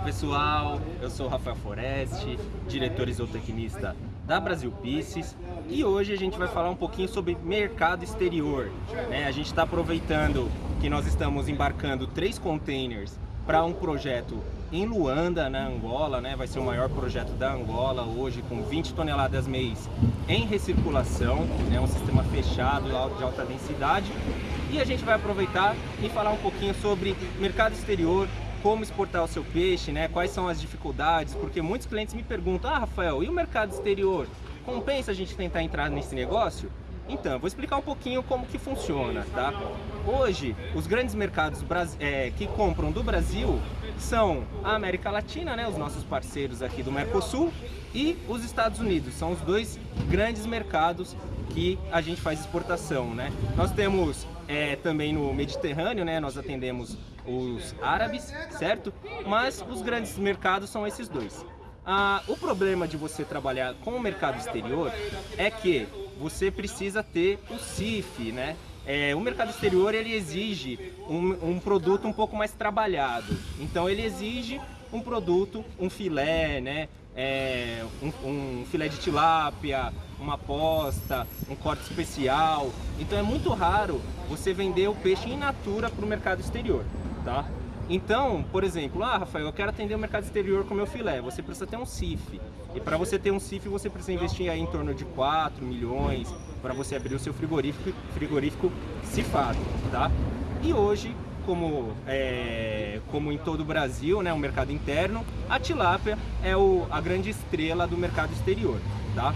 pessoal, eu sou Rafael Foreste, diretor isotecnista da Brasil Pieces e hoje a gente vai falar um pouquinho sobre mercado exterior. Né? A gente está aproveitando que nós estamos embarcando três containers para um projeto em Luanda, na Angola, né? vai ser o maior projeto da Angola hoje, com 20 toneladas mês em recirculação, né? um sistema fechado de alta densidade. E a gente vai aproveitar e falar um pouquinho sobre mercado exterior, como exportar o seu peixe, né? quais são as dificuldades, porque muitos clientes me perguntam, ah Rafael, e o mercado exterior? Compensa a gente tentar entrar nesse negócio? Então, vou explicar um pouquinho como que funciona, tá? Hoje, os grandes mercados é, que compram do Brasil são a América Latina, né, os nossos parceiros aqui do Mercosul, e os Estados Unidos. São os dois grandes mercados que a gente faz exportação, né? Nós temos é, também no Mediterrâneo, né, nós atendemos os árabes, certo? Mas os grandes mercados são esses dois. Ah, o problema de você trabalhar com o mercado exterior é que você precisa ter o CIF, né? É, o mercado exterior ele exige um, um, produto um pouco mais trabalhado. Então ele exige um produto, um filé, né? É, um, um, filé de tilápia, uma posta, um corte especial. Então é muito raro você vender o peixe in natura para o mercado exterior, tá? Então, por exemplo, ah, Rafael, eu quero atender o mercado exterior com meu filé. Você precisa ter um CIF. E para você ter um CIF, você precisa investir aí em torno de 4 milhões para você abrir o seu frigorífico, frigorífico cifado, tá? E hoje, como, é, como em todo o Brasil, né, o mercado interno, a tilápia é o, a grande estrela do mercado exterior, tá?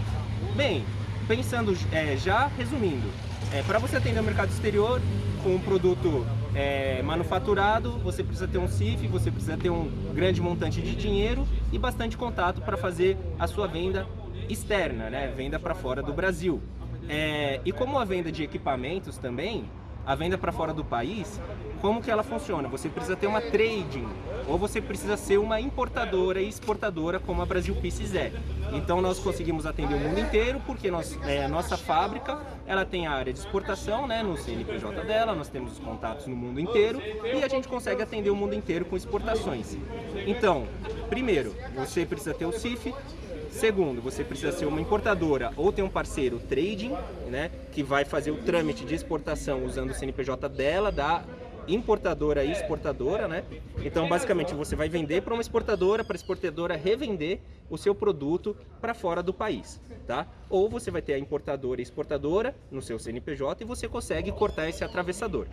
Bem, pensando, é, já resumindo, é, para você atender o mercado exterior com um produto é, manufaturado, você precisa ter um CIF, você precisa ter um grande montante de dinheiro e bastante contato para fazer a sua venda externa, né? venda para fora do Brasil. É, e como a venda de equipamentos também, a venda para fora do país, como que ela funciona? Você precisa ter uma trading ou você precisa ser uma importadora e exportadora como a Brasil Pieces é. Então nós conseguimos atender o mundo inteiro porque nós, é, a nossa fábrica ela tem a área de exportação né, no CNPJ dela, nós temos os contatos no mundo inteiro e a gente consegue atender o mundo inteiro com exportações. Então, primeiro, você precisa ter o CIF, Segundo, você precisa ser uma importadora ou ter um parceiro trading, né, que vai fazer o trâmite de exportação usando o CNPJ dela, da importadora e exportadora, né? Então, basicamente, você vai vender para uma exportadora, para a exportadora revender o seu produto para fora do país, tá? Ou você vai ter a importadora e exportadora no seu CNPJ e você consegue cortar esse atravessador,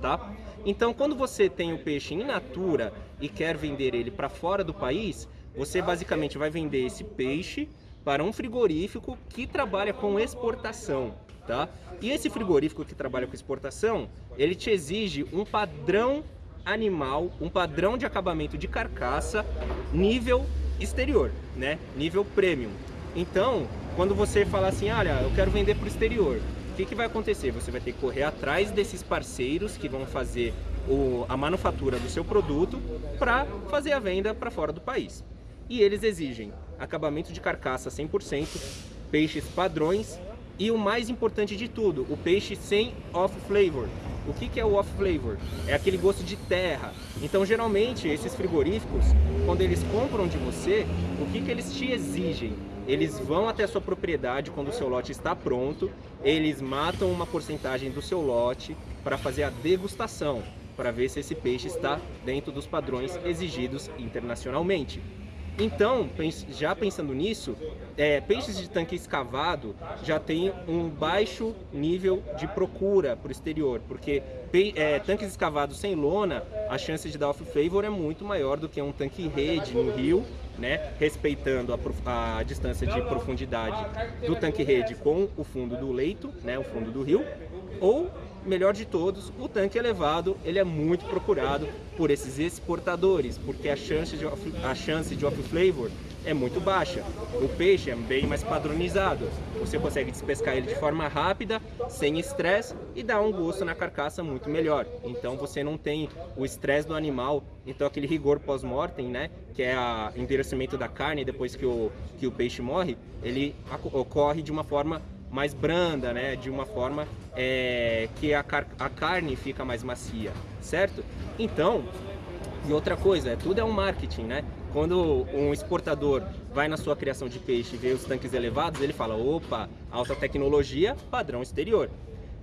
tá? Então, quando você tem o peixe in natura e quer vender ele para fora do país, você basicamente vai vender esse peixe para um frigorífico que trabalha com exportação, tá? E esse frigorífico que trabalha com exportação, ele te exige um padrão animal, um padrão de acabamento de carcaça nível exterior, né? Nível premium. Então, quando você fala assim, olha, eu quero vender para o exterior, o que, que vai acontecer? Você vai ter que correr atrás desses parceiros que vão fazer o, a manufatura do seu produto para fazer a venda para fora do país. E eles exigem acabamento de carcaça 100%, peixes padrões e o mais importante de tudo, o peixe sem off flavor. O que, que é o off flavor? É aquele gosto de terra. Então, geralmente, esses frigoríficos, quando eles compram de você, o que, que eles te exigem? Eles vão até a sua propriedade quando o seu lote está pronto, eles matam uma porcentagem do seu lote para fazer a degustação, para ver se esse peixe está dentro dos padrões exigidos internacionalmente. Então, já pensando nisso, é, peixes de tanque escavado já tem um baixo nível de procura para o exterior, porque é, tanques escavados sem lona, a chance de dar off-flavor é muito maior do que um tanque rede no rio, né, respeitando a, a, distância de profundidade do tanque rede com o fundo do leito, né, o fundo do rio, ou melhor de todos, o tanque elevado ele é muito procurado por esses exportadores, porque a chance de off, a chance de off flavor é muito baixa. O peixe é bem mais padronizado. Você consegue despescar ele de forma rápida, sem estresse e dá um gosto na carcaça muito melhor. Então você não tem o estresse do animal, então aquele rigor pós-mortem, né, que é o endurecimento da carne depois que o, que o peixe morre, ele ocorre de uma forma mais branda, né? De uma forma é, que a, car a carne fica mais macia, certo? Então, E outra coisa, é, tudo é um marketing, né? Quando um exportador vai na sua criação de peixe e vê os tanques elevados, ele fala, opa, alta tecnologia, padrão exterior.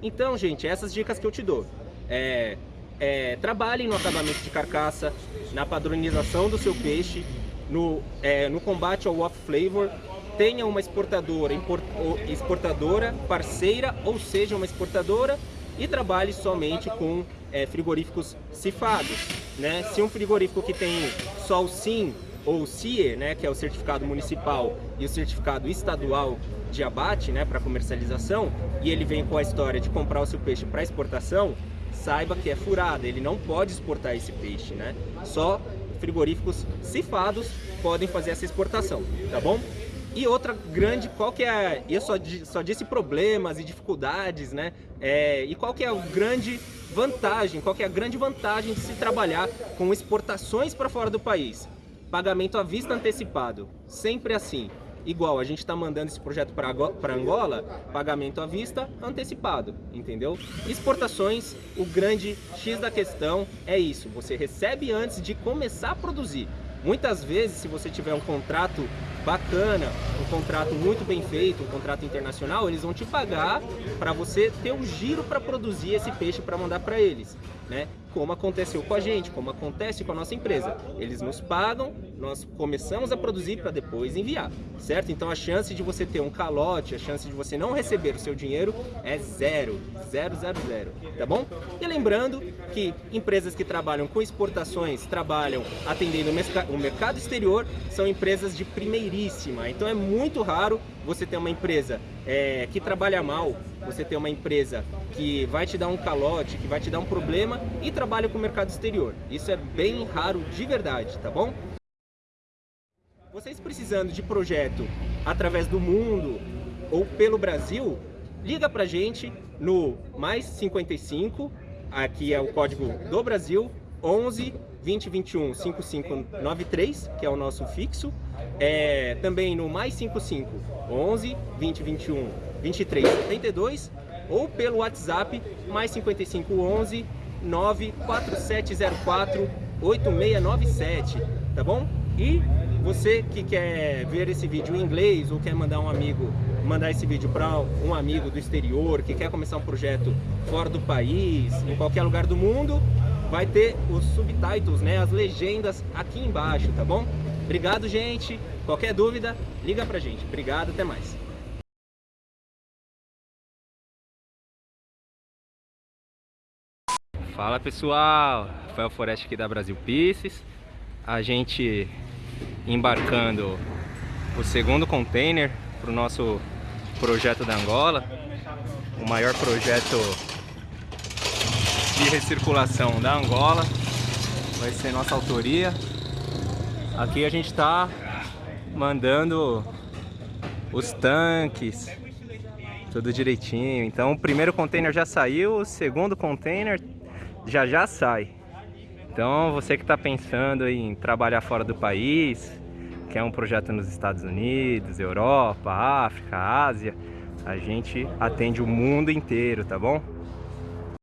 Então, gente, essas dicas que eu te dou. É, é, trabalhem no acabamento de carcaça, na padronização do seu peixe, no, é, no combate ao off-flavor, tenha uma exportadora, import, exportadora parceira, ou seja, uma exportadora, e trabalhe somente com é, frigoríficos cifados. Né? Se um frigorífico que tem só o SIM ou o CIE, né, que é o certificado municipal e o certificado estadual de abate né, para comercialização, e ele vem com a história de comprar o seu peixe para exportação, saiba que é furada, ele não pode exportar esse peixe, né? Só frigoríficos cifados podem fazer essa exportação, tá bom? E outra grande, qual que é, eu só, só disse problemas e dificuldades, né? É, e qual que é a grande vantagem, qual que é a grande vantagem de se trabalhar com exportações para fora do país? Pagamento à vista antecipado, sempre assim igual, a gente está mandando esse projeto para Angola, pagamento à vista antecipado, entendeu? Exportações, o grande X da questão é isso, você recebe antes de começar a produzir. Muitas vezes, se você tiver um contrato bacana, um contrato muito bem feito, um contrato internacional, eles vão te pagar para você ter o giro para produzir esse peixe para mandar para eles, né? Como aconteceu com a gente, como acontece com a nossa empresa. Eles nos pagam, nós começamos a produzir para depois enviar, certo? Então a chance de você ter um calote, a chance de você não receber o seu dinheiro é zero, zero, zero, zero, tá bom? E lembrando que empresas que trabalham com exportações, trabalham atendendo o mercado exterior, são empresas de primeiríssima. Então é muito raro você ter uma empresa é, que trabalha mal, você ter uma empresa que vai te dar um calote, que vai te dar um problema e trabalha com o mercado exterior. Isso é bem raro de verdade, tá bom? Vocês precisando de projeto através do mundo ou pelo Brasil, liga pra gente no mais 55, aqui é o código do Brasil, 11 2021 5593, que é o nosso fixo. É, também no mais 55 11 2021 2372 ou pelo WhatsApp mais 55 11 94704 8697, tá bom? E você que quer ver esse vídeo em inglês ou quer mandar um amigo, mandar esse vídeo para um amigo do exterior que quer começar um projeto fora do país, em qualquer lugar do mundo, vai ter os subtitles, né, as legendas aqui embaixo, tá bom? Obrigado, gente. Qualquer dúvida, liga pra gente. Obrigado, até mais. Fala pessoal, Rafael Forest aqui da Brasil Pieces. A gente embarcando o segundo container para o nosso projeto da Angola, o maior projeto de recirculação da Angola, vai ser nossa autoria. Aqui a gente está mandando os tanques, tudo direitinho. Então o primeiro container já saiu, o segundo container já já sai. Então você que está pensando em trabalhar fora do país, quer um projeto nos Estados Unidos, Europa, África, Ásia, a gente atende o mundo inteiro, tá bom?